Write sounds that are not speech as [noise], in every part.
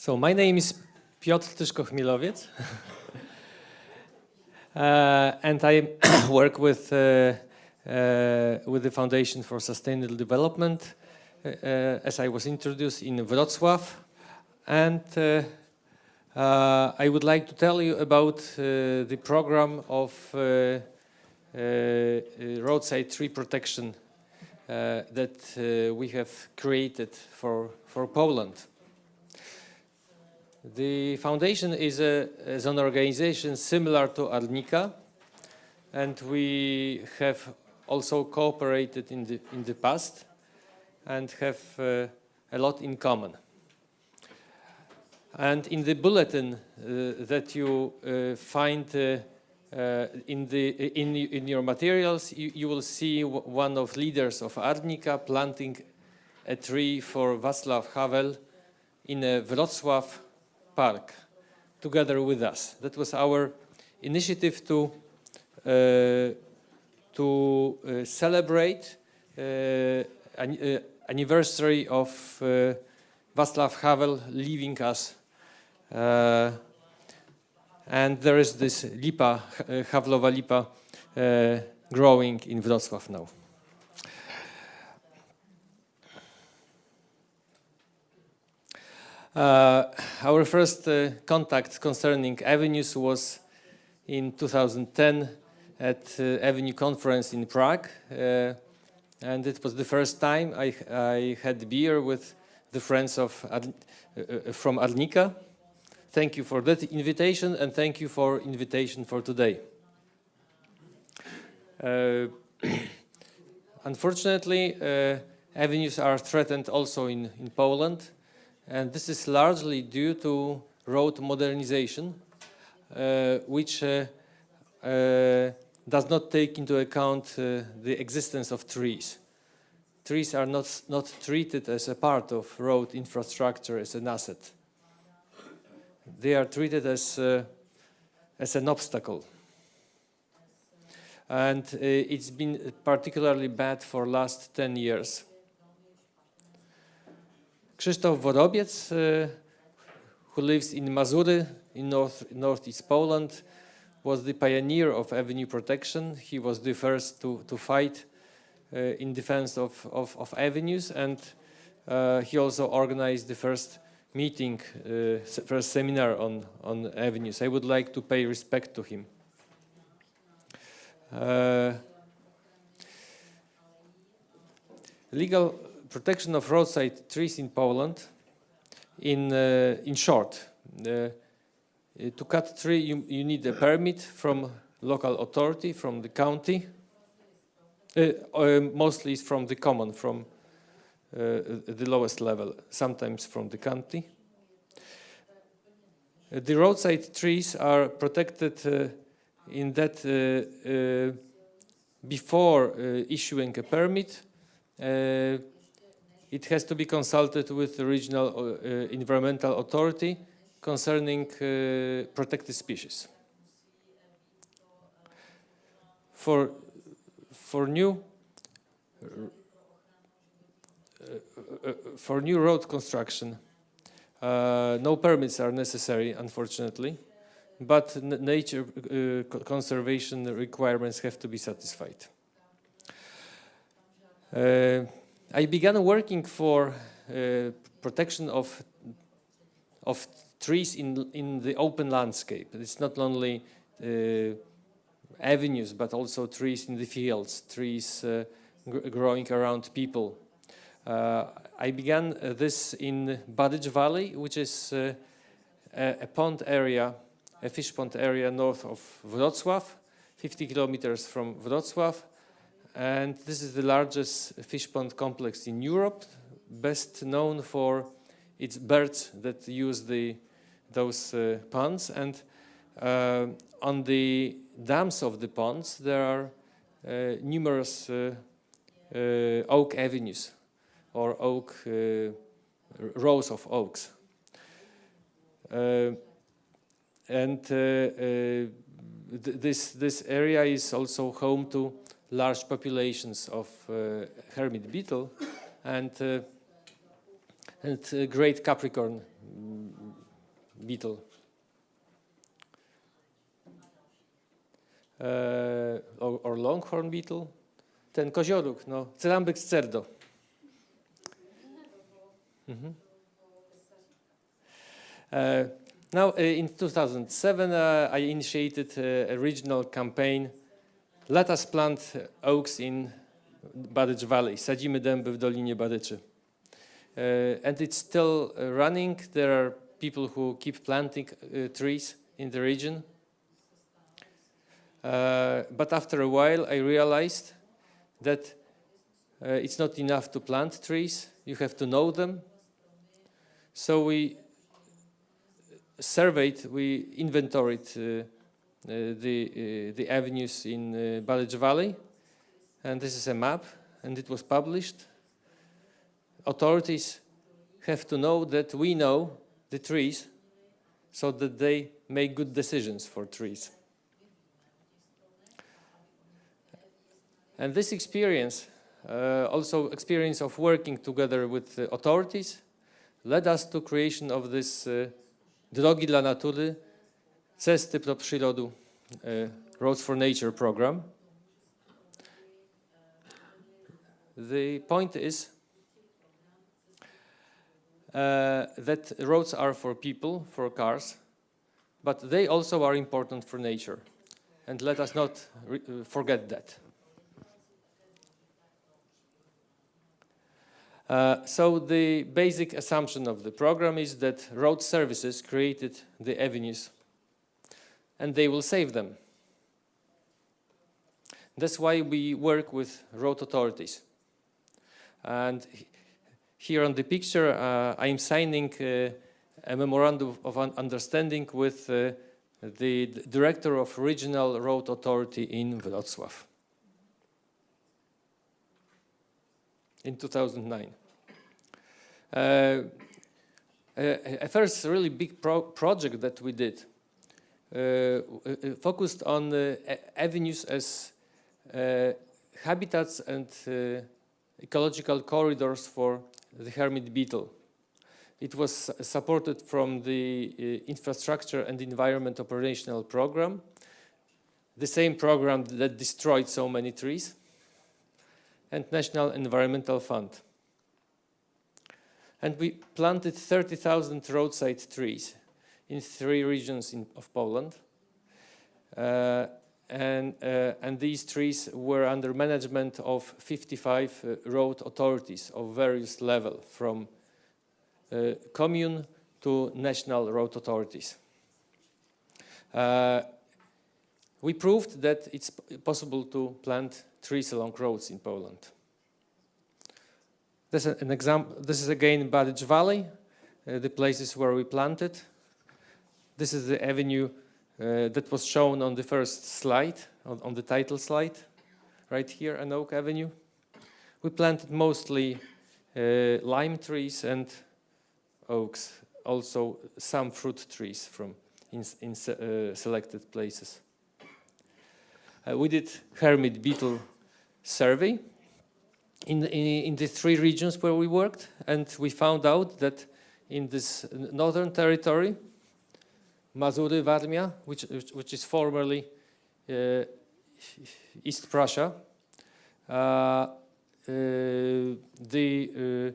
So my name is Piotr Tyszko-Chmielowiec. [laughs] uh, and I [coughs] work with, uh, uh, with the Foundation for Sustainable Development, uh, uh, as I was introduced in Wrocław. And uh, I would like to tell you about the program of roadside tree protection that we have created for, for Poland. The foundation is, a, is an organization similar to Arnika and we have also cooperated in the, in the past and have uh, a lot in common. And in the bulletin uh, that you uh, find uh, uh, in, the, in, in your materials, you, you will see one of leaders of Arnika planting a tree for Václav Havel in a Wrocław Park together with us. That was our initiative to, uh, to uh, celebrate uh, an uh, anniversary of uh, Václav Havel leaving us. And there is this lipa, Havlowa lipa, growing in Wrocław now. Our first uh, contact concerning avenues was in 2010 at uh, Avenue Conference in Prague. Uh, and it was the first time I, I had beer with the friends of Ad, uh, from Arnika. Thank you for that invitation and thank you for invitation for today. [clears throat] unfortunately, avenues are threatened also in, in Poland and this is largely due to road modernization, uh, which uh, uh, does not take into account uh, the existence of trees. Trees are not, not treated as a part of road infrastructure as an asset. They are treated as, uh, as an obstacle. And uh, it's been particularly bad for last 10 years. Krzysztof Worobiec, who lives in Mazury in north, northeast Poland, was the pioneer of avenue protection. He was the first to, to fight uh, in defense of, of, of avenues and uh, he also organized the first meeting, uh, first seminar on, on avenues. I would like to pay respect to him. Legal protection of roadside trees in Poland, in, uh, in short, uh, to cut a tree you, you need a permit from local authority, from the county, uh, mostly from the common, from the lowest level, sometimes from the county. the roadside trees are protected in that uh, uh, before uh, issuing a permit, it has to be consulted with the regional uh, environmental authority concerning uh, protected species. For, for new uh, for new road construction, uh, no permits are necessary, unfortunately, but nature uh, conservation requirements have to be satisfied. I began working for uh, protection of of trees in in the open landscape. It's not only uh, avenues, but also trees in the fields, trees uh, growing around people. Uh, I began uh, this in Barycz Valley, which is uh, a, a, pond area, a fish pond area north of Wrocław, 50 kilometers from Wrocław, and this is the largest fish pond complex in Europe, best known for its birds that use the those uh, ponds. And uh, on the dams of the ponds, there are uh, numerous uh, uh, oak avenues or oak uh, rows of oaks. and th this this area is also home to large populations of uh, hermit beetle and uh, and uh, great Capricorn beetle. Or, or longhorn beetle. Ten kozioróg, no, Cerambyx cerdo. Mhm. Uh, now, uh, in 2007, uh, I initiated a regional campaign. Let us plant oaks in Barycz Valley. Sadzimy dęby w Dolinie Baryczy. Uh, and it's still uh, running. There are people who keep planting uh, trees in the region. Uh, but after a while, I realized that uh, it's not enough to plant trees. You have to know them. So we surveyed, we inventoried uh, the, uh, the avenues in uh, Barycz Valley. And this is a map, and it was published. Authorities have to know that we know the trees so that they make good decisions for trees. And this experience, uh, also experience of working together with uh, authorities, led us to creation of this uh, Drogi dla Natury, Cesty do Przyrodu, Roads for Nature program. The point is uh, that roads are for people, for cars, but they also are important for nature. And let us not forget that. Uh, so the basic assumption of the program is that road services created the avenues and they will save them. That's why we work with road authorities. And here on the picture, uh, I'm signing uh, a memorandum of understanding with uh, the director of Regional Road Authority in Wrocław in 2009. Uh, a, first really big pro project that we did focused on avenues as uh, habitats and uh, ecological corridors for the hermit beetle. It was supported from the Infrastructure and Environment Operational Program, the same program that destroyed so many trees, and National Environmental Fund and we planted 30,000 roadside trees in three regions in, of Poland. Uh, and, uh, and these trees were under management of 55 uh, road authorities of various level, from uh, commune to national road authorities. Uh, we proved that it's possible to plant trees along roads in Poland. This is an example. This is again Barycz Valley, uh, the places where we planted. This is the avenue uh, that was shown on the first slide, on, on, the title slide, right here, an oak avenue. We planted mostly uh, lime trees and oaks, also some fruit trees from in, in uh, selected places. Uh, we did hermit beetle survey in, in, in the three regions where we worked, and we found out that in this northern territory, Mazury, which, which is formerly uh, East Prussia, uh, uh, the uh,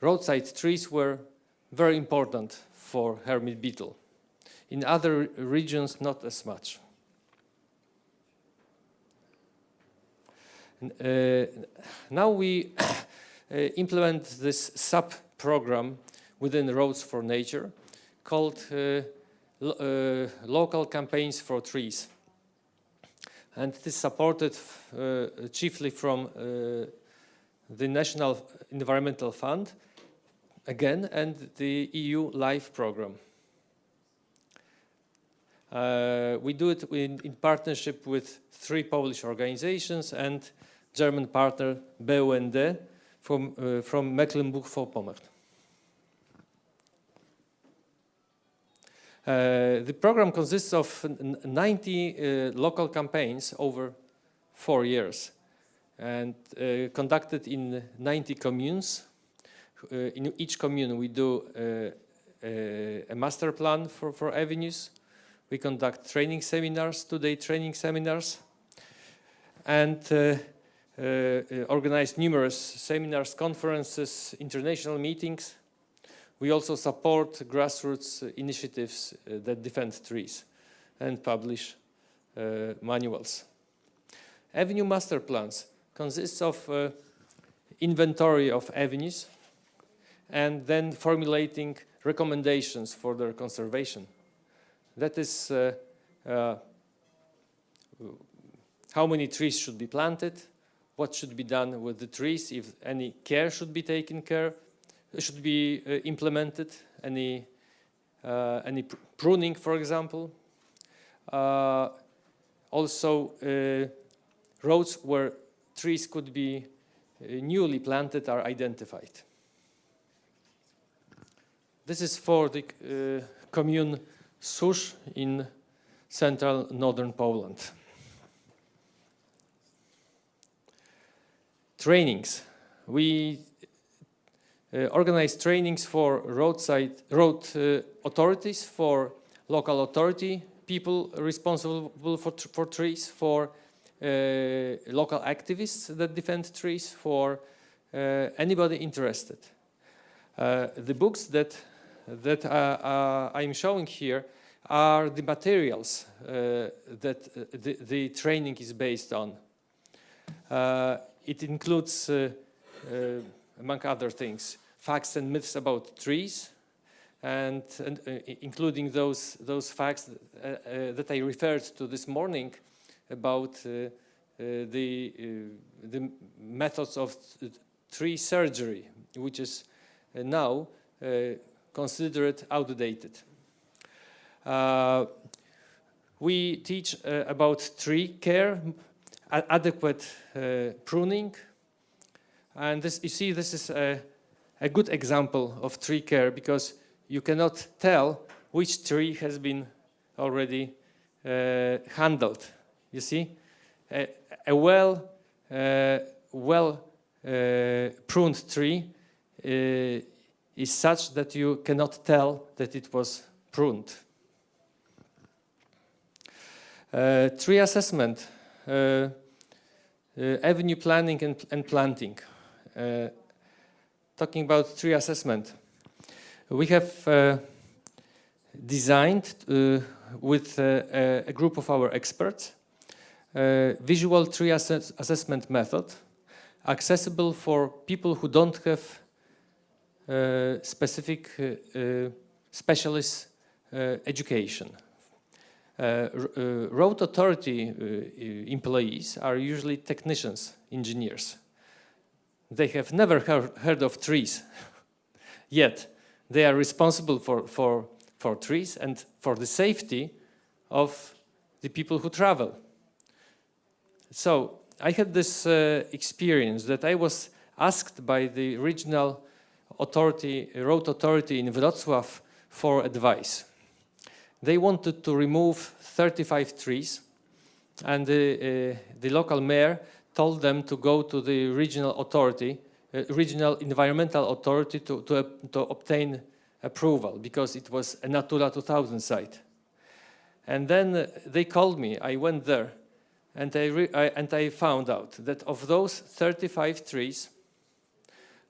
roadside trees were very important for hermit beetle. In other regions, not as much. Uh, now we [coughs] uh, implement this sub-program within Roads for Nature called uh, lo Local Campaigns for Trees. And it is supported chiefly from the National Environmental Fund, again, and the EU LIFE program. Uh, we do it in, in, partnership with three Polish organizations and German partner BUND from, uh, from Mecklenburg-Vorpommern. The program consists of 90 uh, local campaigns over four years and uh, conducted in 90 communes. Uh, in each commune we do uh, a master plan for, for avenues. We conduct training seminars, two-day training seminars, and uh, uh, organize numerous seminars, conferences, international meetings. We also support grassroots initiatives uh, that defend trees and publish uh, manuals. Avenue master plans consists of uh, inventory of avenues and then formulating recommendations for their conservation. That is uh, uh, how many trees should be planted, what should be done with the trees, if any care should be taken care, should be uh, implemented, any, uh, any pr pruning, for example. Uh, also, roads where trees could be newly planted are identified. This is for the commune Susz in central northern Poland. Trainings. We uh, organize trainings for roadside road uh, authorities, for local authority people responsible for, for trees, for uh, local activists that defend trees, for uh, anybody interested. Uh, the books that that uh, uh, I'm showing here are the materials uh, that the, the, training is based on. it includes, among other things, facts and myths about trees, and, and uh, including those those facts uh, uh, that I referred to this morning about the the methods of tree surgery, which is now considered outdated. Uh, we teach uh, about tree care, adequate uh, pruning, and this, you see this is a, a good example of tree care because you cannot tell which tree has been already uh, handled. You see, a, a well, uh, well uh, pruned tree is such that you cannot tell that it was pruned. Uh, tree assessment, uh, uh, avenue planning and, and planting. Uh, talking about tree assessment, we have uh, designed uh, with a group of our experts visual tree assess assessment method accessible for people who don't have uh, specific uh, uh, specialist education. road authority employees are usually technicians, engineers. They have never heard of trees, [laughs] yet they are responsible for, for, for trees and for the safety of the people who travel. So I had this uh, experience that I was asked by the regional authority, road authority in Wrocław for advice. They wanted to remove 35 trees and the, uh, the local mayor told them to go to the regional authority, uh, regional environmental authority to, to, uh, to, obtain approval because it was a Natura 2000 site. And then uh, they called me, I went there and I, I, and I found out that of those 35 trees,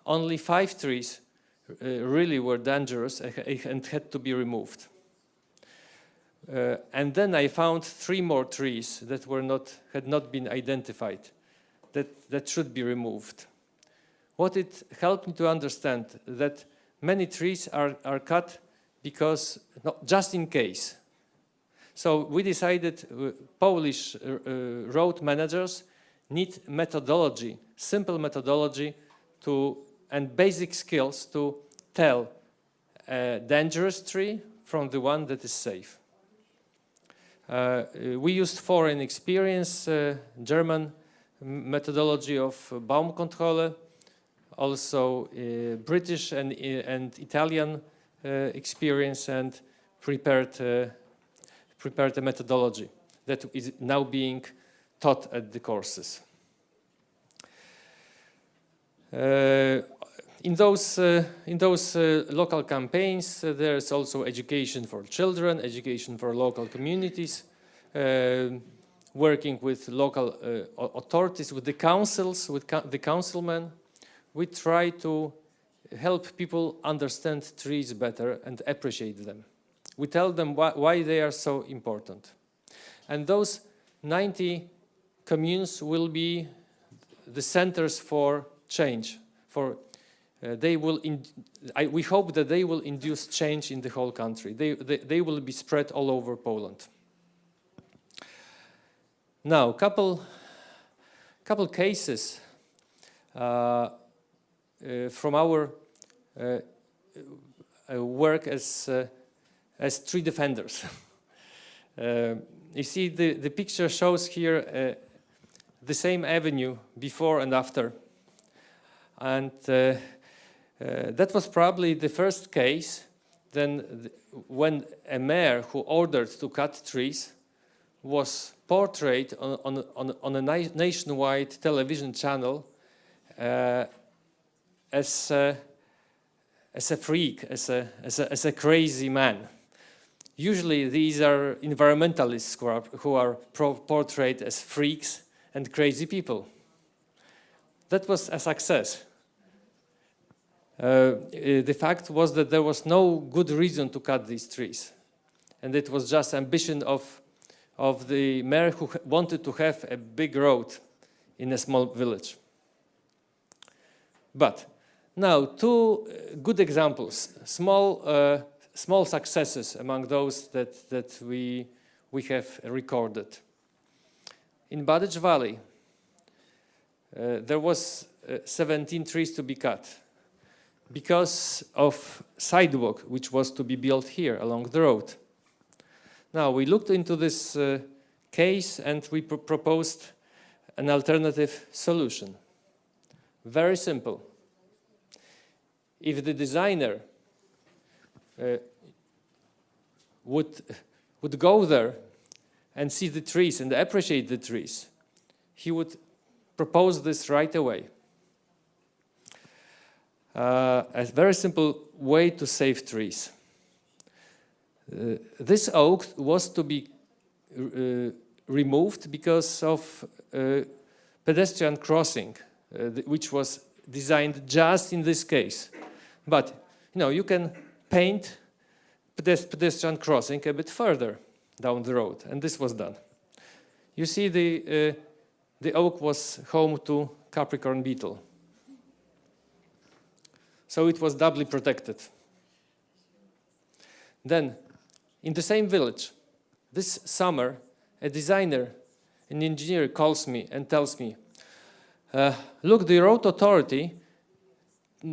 only five trees uh, really were dangerous and had to be removed. Uh, and then I found three more trees that were not, had not been identified, that, that should be removed. What it helped me to understand that many trees are, are cut because, not just in case. So we decided uh, Polish uh, uh road managers need methodology, simple methodology to and basic skills to tell a dangerous tree from the one that is safe. Uh, we used foreign experience, German methodology of Baumkontrolle, also uh, British and, uh, and Italian uh, experience and prepared, uh, prepared a methodology that is now being taught at the courses. in those, uh, in those uh, local campaigns, uh, there's also education for children, education for local communities, uh, working with local uh, authorities, with the councils, with co the councilmen. We try to help people understand trees better and appreciate them. We tell them why, why they are so important. And those 90 communes will be the centers for change, for uh, they will I, we hope that they will induce change in the whole country. They, they, they will be spread all over Poland. Now, couple, couple cases uh, uh, from our uh, uh, work as, as tree defenders. [laughs] you see, the, the picture shows here the same avenue before and after. And that was probably the first case then when a mayor who ordered to cut trees was portrayed on, on, on, on a nationwide television channel uh, as, a, as a freak, as a, as, a, as a crazy man. Usually these are environmentalists who are, who are portrayed as freaks and crazy people. That was a success. Uh, the fact was that there was no good reason to cut these trees. And it was just ambition of, of the mayor who wanted to have a big road in a small village. But now, two uh, good examples, small, uh, small successes among those that, that we, we have recorded. In Barycz Valley, uh, there was uh, 17 trees to be cut because of sidewalk which was to be built here along the road. Now we looked into this uh, case and we pr proposed an alternative solution. Very simple. If the designer uh, would, would go there and see the trees and appreciate the trees, he would propose this right away uh, a very simple way to save trees. Uh, this oak was to be uh, removed because of uh, pedestrian crossing, which was designed just in this case. But you know, you can paint pedestrian crossing a bit further down the road, and this was done. You see, the uh, the oak was home to Capricorn beetle so it was doubly protected. Then, in the same village, this summer, a designer, an engineer calls me and tells me, uh, look, the road authority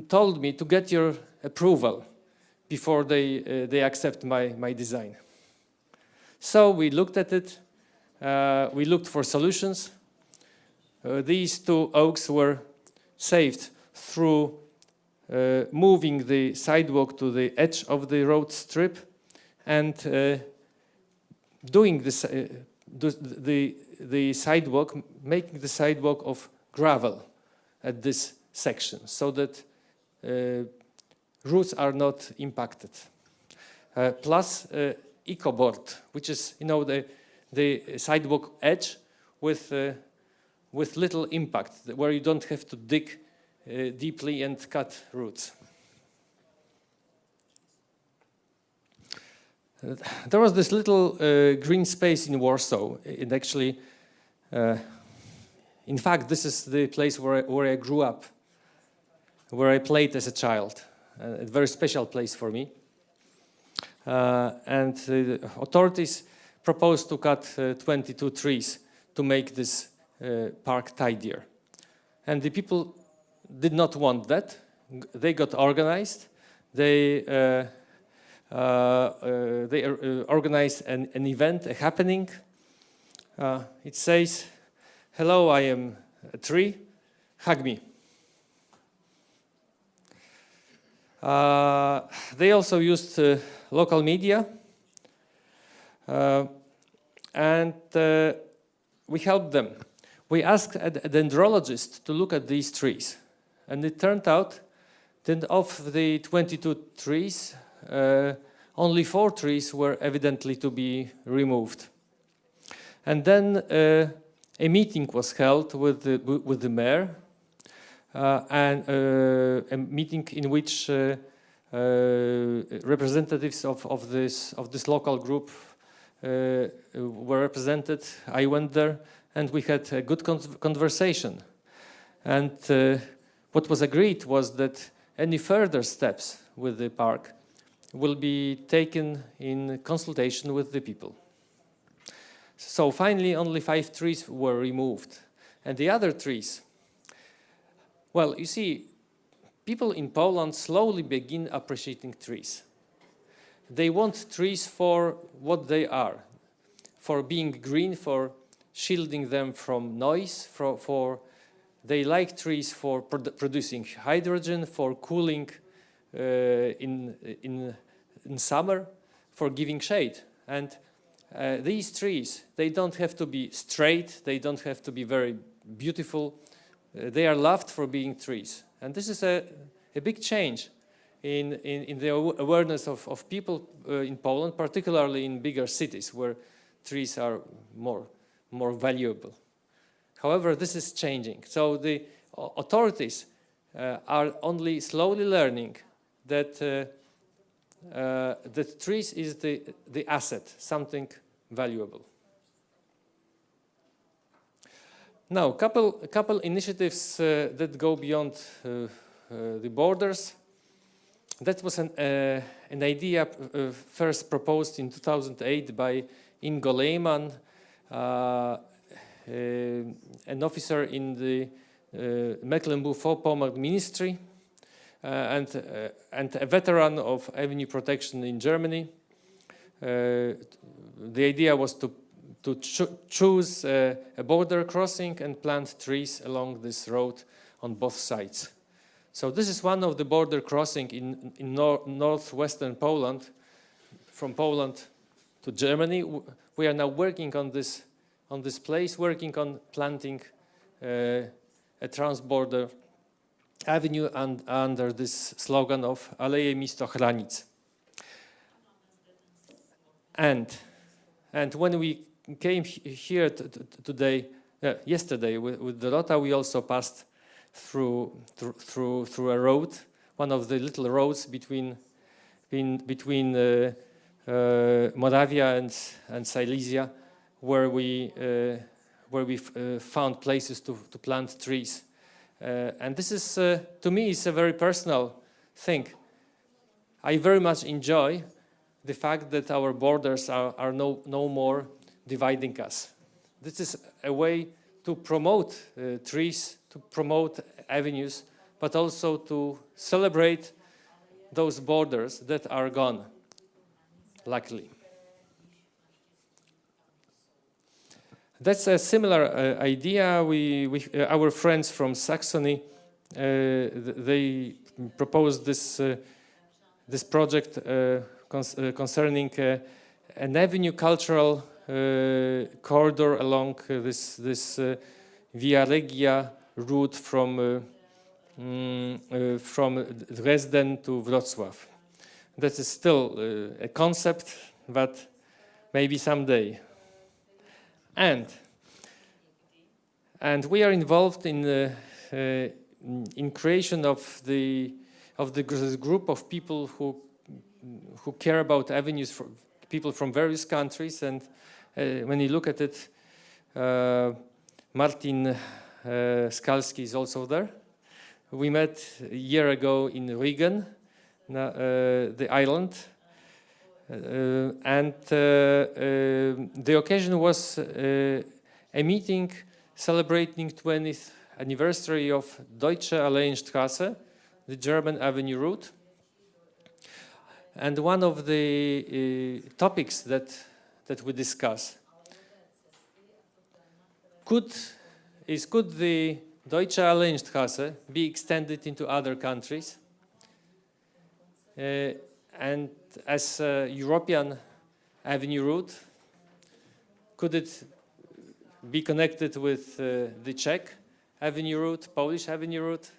told me to get your approval before they, uh, they accept my, my design. So we looked at it, uh, we looked for solutions. Uh, these two oaks were saved through uh, moving the sidewalk to the edge of the road strip and uh, doing this, uh, the, the sidewalk, making the sidewalk of gravel at this section so that uh, roots are not impacted. Uh, plus uh, EcoBoard, which is you know the the sidewalk edge with uh, with little impact, where you don't have to dig uh, deeply and cut roots. There was this little uh, green space in Warsaw. It actually, uh, in fact, this is the place where I, where I grew up, where I played as a child. Uh, a very special place for me. Uh, and the authorities proposed to cut 22 trees to make this park tidier. And the people did not want that. They got organized. They uh, uh, uh, they organize an, an, event, a happening. it says, "Hello, I am a tree. Hug me." Uh, they also used uh, local media uh, and we helped them. We asked a dendrologist to look at these trees. And it turned out that of the 22 trees, uh, only four trees were evidently to be removed. And then uh, a meeting was held with the, with the mayor, uh, and uh, a meeting in which uh, uh, representatives of, of, this, of this local group uh, were represented. I went there and we had a good con conversation. And what was agreed was that any further steps with the park will be taken in consultation with the people. So finally only five trees were removed. And the other trees, well, you see, people in Poland slowly begin appreciating trees. They want trees for what they are, for being green, for shielding them from noise, for, for they like trees for produ producing hydrogen, for cooling in, in, in summer, for giving shade. And uh, these trees, they don't have to be straight, they don't have to be very beautiful. Uh, they are loved for being trees. And this is a, a big change in, in, in the awareness of, of people uh, in Poland, particularly in bigger cities where trees are more, more valuable. However, this is changing. So the authorities uh, are only slowly learning that uh, uh, that trees is the, the asset, something valuable. Now, a couple couple initiatives uh, that go beyond uh, uh, the borders. That was an, an idea first proposed in 2008 by Ingo Lehmann, uh, an officer in the uh, Mecklenburg-Vorpommern ministry uh, and, and a veteran of avenue protection in Germany. the idea was to to cho choose uh, a border crossing and plant trees along this road on both sides. So this is one of the border crossing in, in nor northwestern Poland, from Poland to Germany. We are now working on this on this place working on planting uh, a transborder avenue and under this slogan of Aleje Misto Chranic. And, and when we came here today, uh, yesterday with, with Dorota, we also passed through, through, through a road, one of the little roads between, in, between uh, uh, Moravia and, and Silesia, where we uh, where we uh, found places to, to plant trees. Uh, and this is, to me, is a very personal thing. I very much enjoy the fact that our borders are, are no, no more dividing us. This is a way to promote uh, trees, to promote avenues, but also to celebrate those borders that are gone, luckily. That's a similar uh, idea. We, we uh, our friends from Saxony, uh, they proposed this uh, this project uh, concerning an avenue cultural corridor along this this Via Regia route from mm, from Dresden to Wrocław. That is still a concept, but maybe someday and and we are involved in the uh, in creation of the of the group of people who who care about avenues for people from various countries. And uh, when you look at it uh, Martin uh, Skalski is also there. We met a year ago in Rügen uh, the island and uh, uh, the occasion was a meeting celebrating 20th anniversary of Deutsche Alleenstraße, the German avenue route. And one of the uh, topics that, that we discuss could, is could the Deutsche Alleenstraße be extended into other countries? Uh, and as a European avenue route, could it be connected with uh, the Czech avenue route, Polish avenue route?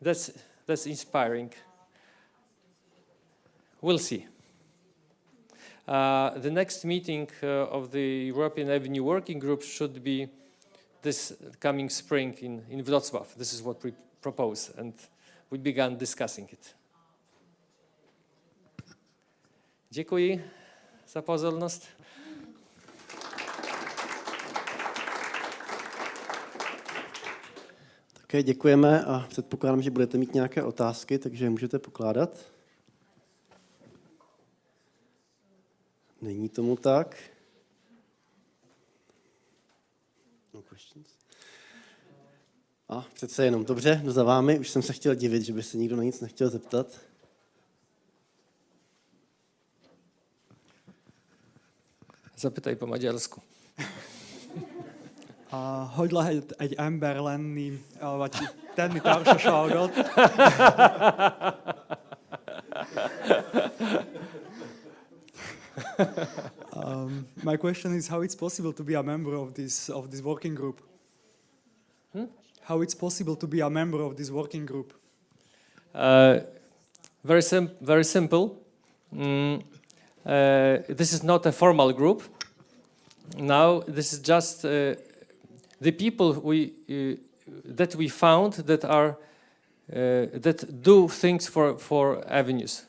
That's, that's inspiring. We'll see. Uh, the next meeting uh, of the European Avenue Working Group should be this coming spring in, in Wrocław. This is what we propose, and we began discussing it. Děkuji za pozornost. Také děkujeme a předpokládám, že budete mít nějaké otázky, takže můžete pokládat. Není tomu tak. No questions? A přece jenom dobře, za vámi. Už jsem se chtěl divit, že by se nikdo na nic nechtěl zeptat. Zapytaj po maďarsku. Uh, hogy lehet egy ember lenni, uh, vagy tenni társaságot? [laughs] um, my question is how it's possible to be a member of this of this working group. Hmm? How it's possible to be a member of this working group? Uh, very, sim very simple. Mm, uh, this is not a formal group. Now, this is just uh, the people we, uh, that we found that are uh, that do things for, for avenues.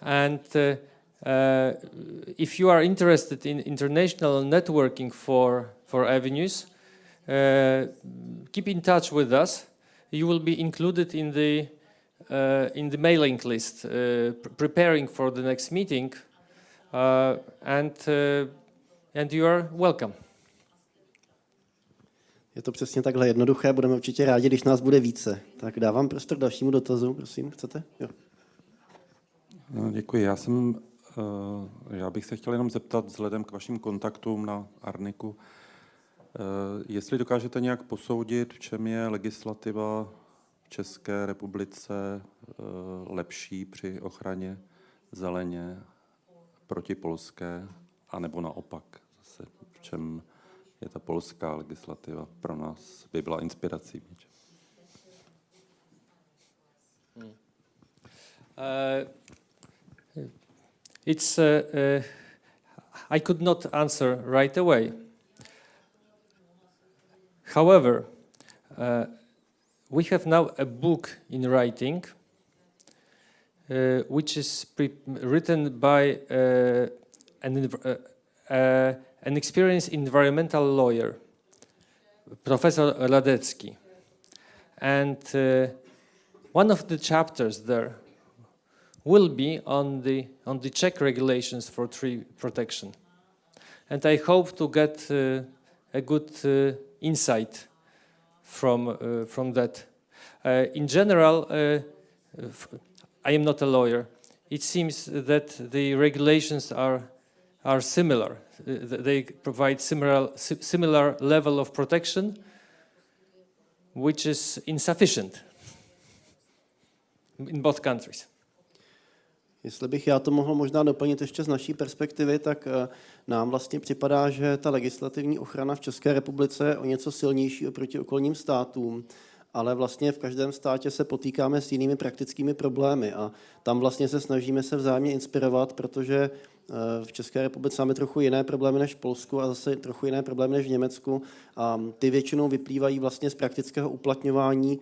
And if you are interested in international networking for, for avenues, keep in touch with us. You will be included in the uh, in the mailing list, uh, pr preparing for the next meeting, uh, and and you are welcome. Je to přesně takhle jednoduché, budeme určitě rádi, když nás bude více. Tak dávám prostor dalšímu dotazu, prosím, chcete? Jo. No, děkuji. Já jsem, eh, já bych se chtěl jenom zeptat vzhledem k vašim kontaktům na Arniku, eh, jestli dokážete nějak posoudit, v čem je legislativa v České republice eh, lepší při ochraně zeleně proti polské, anebo naopak, čem je ta polská legislativa pro nás by byla inspirací. Uh, it's uh, uh, I could not answer right away. However, uh, we have now a book in writing, uh, which is written by uh, an, an experienced environmental lawyer, Professor Radecki. And one of the chapters there will be on the, on the Czech regulations for tree protection. And I hope to get uh, a good uh, insight from, uh, from that. Uh, in general, uh, I am not a lawyer. It seems that the regulations are, are similar. They provide similar, similar level of protection, which is insufficient in both countries. Jestli bych já to mohl možná doplnit ještě z naší perspektivy, tak eh, nám vlastně připadá, že ta legislativní ochrana v České republice je o něco silnější oproti okolním státům, ale vlastně v každém státě se potýkáme s jinými praktickými problémy a tam vlastně se snažíme se vzájemně inspirovat, protože v České republice máme trochu jiné problémy než v Polsku a zase trochu jiné problémy než v Německu a ty většinou vyplývají vlastně z praktického uplatňování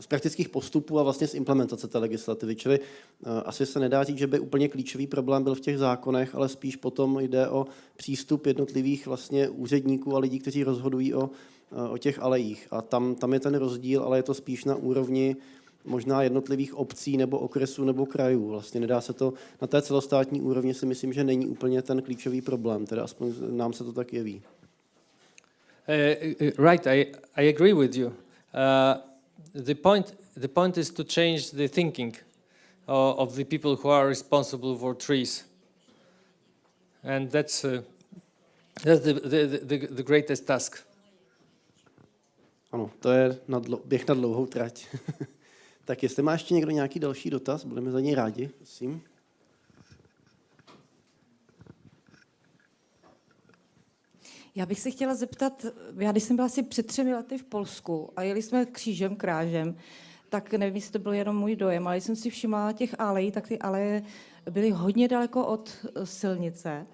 z praktických postupů a vlastně z implementace té legislativy. Čili eh, asi se nedá říct, že by úplně klíčový problém byl v těch zákonech, ale spíš potom jde o přístup jednotlivých vlastně úředníků a lidí, kteří rozhodují o, eh, o těch alejích. A tam, tam je ten rozdíl, ale je to spíš na úrovni možná jednotlivých obcí nebo okresů nebo krajů. Vlastně nedá se to, na té celostátní úrovni si myslím, že není úplně ten klíčový problém, teda aspoň nám se to tak jeví. Uh, right, I, I agree with you. Uh, the point the point is to change the thinking uh, of the people who are responsible for trees, and that's uh, that's the, the, the, the greatest task. Ano, to je na dlo, běh na dlouhou trať. [laughs] tak jestli má ještě někdo nějaký další dotaz, budeme za něj rádi, prosím. Já bych se chtěla zeptat, já když jsem byla asi před třemi lety v Polsku a jeli jsme křížem, krážem, tak nevím, jestli to byl jenom můj dojem, ale jsem si všimla těch alej, tak ty aleje byly hodně daleko od eh, silnice.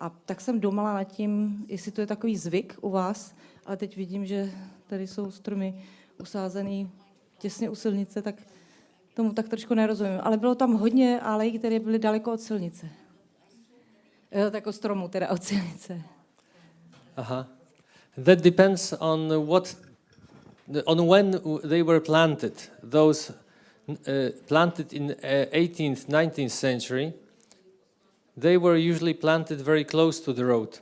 A tak jsem domala nad tím, jestli to je takový zvyk u vás, ale teď vidím, že tady jsou stromy usázený těsně u silnice, tak tomu tak trošku nerozumím. Ale bylo tam hodně alej, které byly daleko od silnice. Jo, tak od stromu, teda od silnice. Uh-huh. That depends on what, on when they were planted. Those uh, planted in uh, 18th, 19th century, they were usually planted very close to the road.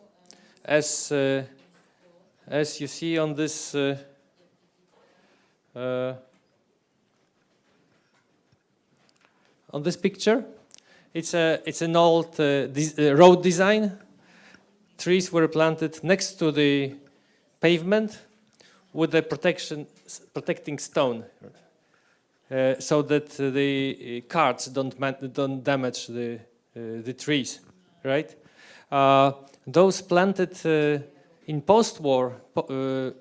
As, uh, as you see on this uh, uh, on this picture, it's, a, it's an old uh, uh, road design. Trees were planted next to the pavement with a protection, protecting stone, uh, so that the uh, carts don't, don't damage the, uh, the trees, right? Those planted in post-war po-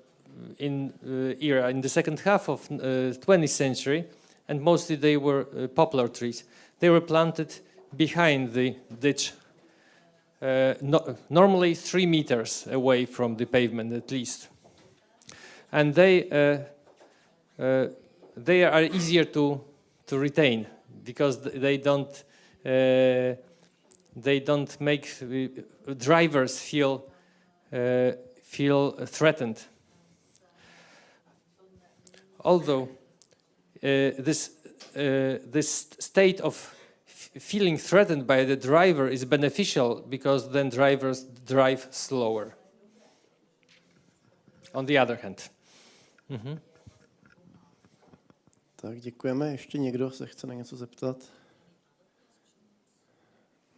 in era, in the second half of uh, 20th century, and mostly they were uh, poplar trees. They were planted behind the ditch uh, no, normally three meters away from the pavement at least. And they, uh, uh, they are easier to, to retain because they don't, uh, they don't make drivers feel, uh, feel threatened. Although this, uh, this state of feeling threatened by the driver is beneficial because then drivers drive slower. On the other hand. Mhm. Tak děkujeme. Ještě někdo se chce na něco zeptat?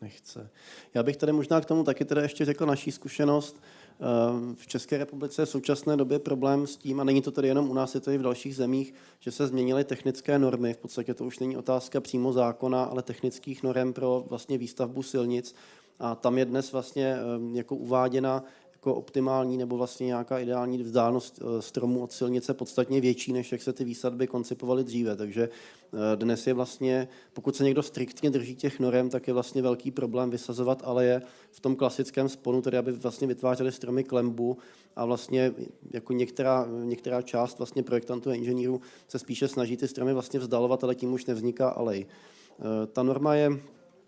Nechce. Já bych tady možná k tomu taky teda ještě řekl naší zkušenost. Ehm, V České republice je v současné době problém s tím, a není to tady jenom u nás, je to i v dalších zemích, že se změnily technické normy. V podstatě to už není otázka přímo zákona, ale technických norm pro vlastně výstavbu silnic. A tam je dnes vlastně ehm, jako uváděna jako optimální nebo vlastně nějaká ideální vzdálenost eh, stromu od silnice podstatně větší, než jak se ty výsadby koncipovaly dříve. Takže eh, dnes je vlastně, pokud se někdo striktně drží těch norem, tak je vlastně velký problém vysazovat aleje v tom klasickém sponu, tedy aby vlastně vytvářely stromy klembu a vlastně jako některá, některá část vlastně projektantů a inženýrů se spíše snaží ty stromy vlastně vzdalovat, ale tím už nevzniká alej. Eh, Ta norma je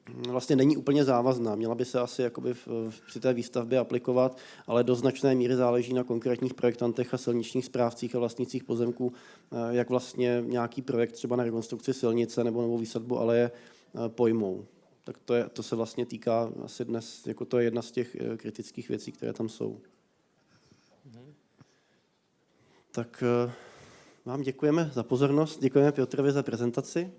vlastně není úplně závazná. Měla by se asi jakoby v, v, při té výstavbě aplikovat, ale do značné míry záleží na konkrétních projektantech a silničních správcích a vlastnících pozemků, eh, jak vlastně nějaký projekt třeba na rekonstrukci silnice nebo novou výsadbu aleje eh, pojmou. Tak to, je, to se vlastně týká asi dnes, jako to je jedna z těch eh, kritických věcí, které tam jsou. Tak vám děkujeme za pozornost, děkujeme Piotrovi za prezentaci.